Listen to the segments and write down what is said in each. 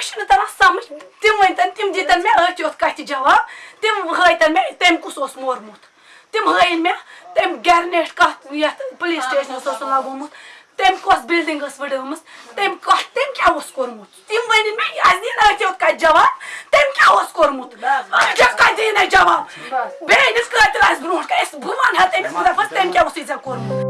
مےٚ چھُنہٕ تران سمجھ تِم ؤنۍتن تِم دِتن مےٚ أتھۍ یوت کَتھِ جواب تِم ہٲیتن مےٚ تٔمۍ کُس اوس مورمُت تِم ہٲیِن مےٚ تٔمۍ گرنیٹ کتھ یتھ پُلیٖس سٹیشنس اوس لگومُت تٔمۍ کۄس بِلڈنٛگ ٲس وٕڈٲمٕژ تٔمۍ کتھ تٔمۍ کیٛاہ اوس کوٚرمُت تِم ؤنِن مےٚ اَسہِ دِیِن أتھۍ یوت کَتھِ جواب تٔمۍ کیٛاہ اوس کوٚرمُت أتھۍ کَتہِ دِیِن اَسہِ جواب أنِس قٲتِل آسہِ برونٛٹھ کَنہِ بہٕ وَنہٕ ہا تٔمِس بہٕ دَپَس تٔمۍ کیٛاہ اوسُے ژےٚ کوٚرمُت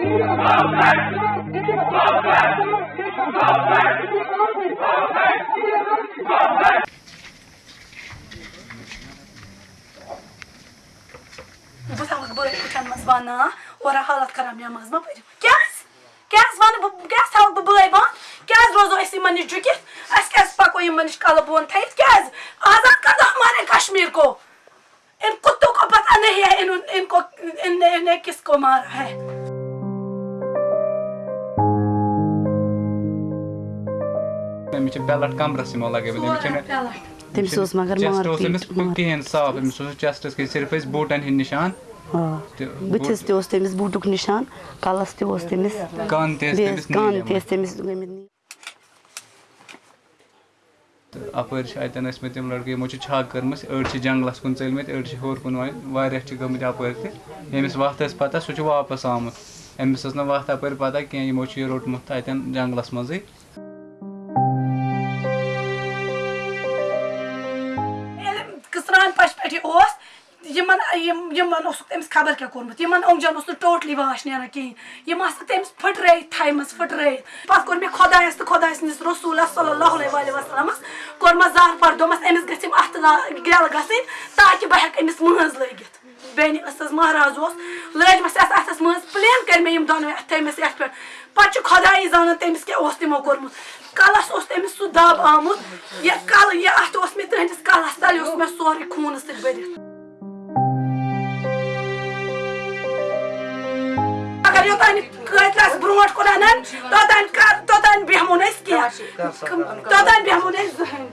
بہٕ تھاوَکھ بٲے کُٹھٮ۪ن منٛز وَنان اورٕ حالت خراب نٮ۪ماز مہ پٔرِو کیٛازِ کیٛازِ وَنہٕ بہٕ کیٛازِ روزو أسۍ یِمن نِش جُکِتھ أسۍ کیٛازِ پَکو یِمن نِش کَلہٕ بۄن آزاد کر دو ہمارے کشمیر کو ان کتوں کو پتہ نہیں ہے ان ان کو ان انہیں کس کو مارا ہے أمِس چھِ بیلٹ کمرس یِمو لگٲومٕتۍ أمِس چھِنہٕ تٔمِس اوس مگر چیسٹ اوس أمِس مارپیٖٹ کِہیٖنۍ صاف أمِس اوس چیسٹس کِہیٖنۍ صرف ٲسۍ بوٗٹن ہٕنٛدۍ نِشان آ تہٕ بٕتھِس تہِ اوس تٔمِس بوٗٹُک نِشان کَلَس تہِ اوس تٔمِس کَن تہِ ٲسۍ بیٚیہِ تٔمِس ٲسۍ کَن نیٖلمٕتۍ. تہِ ٲسۍ تٔمِس گٔمٕتۍ تہٕ اَپٲرۍ چھِ اَتٮ۪ن ٲسۍمٕتۍ تِم لٔڑکہٕ یِمو چھِ چھَک کٔرمٕژ أڑۍ چھِ جنٛگلَس کُن ژٔلۍمٕتۍ أڑۍ چھِ ہیوٚر کُن وۄنۍ واریاہ چھِ گٔمٕتۍ اَپٲرۍ تہِ ییٚمِس وَتھ ٲس پَتہ سُہ چھُ واپَس آمُت أمِس ٲس نہٕ وَتھ اَپٲرۍ پَتہ کینٛہہ یِمو چھُ یہِ روٚٹمُت اَتٮ۪ن جنٛگلَس منٛزٕے کسران پش پہ یہِ اوس، یِمن، یِم خبر کیا کورمت؟ یمن اوٚنٛگجن اس ٹوٹلی واش نیران کِہیٖنۍ یِم آسہٕ تٔمِس پھٕٹرٲیِتھ تھایمَژٕ پھٕٹرٲیِتھ پَتہٕ کوٚر مےٚ خۄدایَس تہٕ خۄداے سٕنٛدِس رسوٗلَس صلی اللہ علیہ وآلہ وسلمَس کورم زار پر دومس امس گٔژھ یِم اَتھٕ لا تاکہ بہ تاکہِ امس ہٮ۪کہٕ لگت بین لٲگِتھ مہراز اوس۔ لٲجمَس یَتھ اَتھَس منٛز پٕلین کٔرۍ مےٚ یِم دۄنوَے اَتھٕ تھٲیمَس یَتھ پٮ۪ٹھ پَتہٕ چھُ خۄدایی زانان تٔمِس کیٛاہ اوس تِمو کوٚرمُت کَلَس اوس تٔمِس سُہ دَب آمُت یہِ کَلہٕ یہِ اَتھٕ اوس مےٚ تٕہٕنٛدِس کَلَس تَلہِ اوس مےٚ سورُے خوٗنہٕ سۭتۍ بٔرِتھ اگر یوٚتانۍ قٲدۍ آسہِ برونٛٹھ کُن اَنان توٚتانۍ توٚتانۍ بیٚہمو نہٕ أسۍ کینٛہہ توٚتانۍ بیٚہمو نہٕ أسۍ زٕہٕنۍ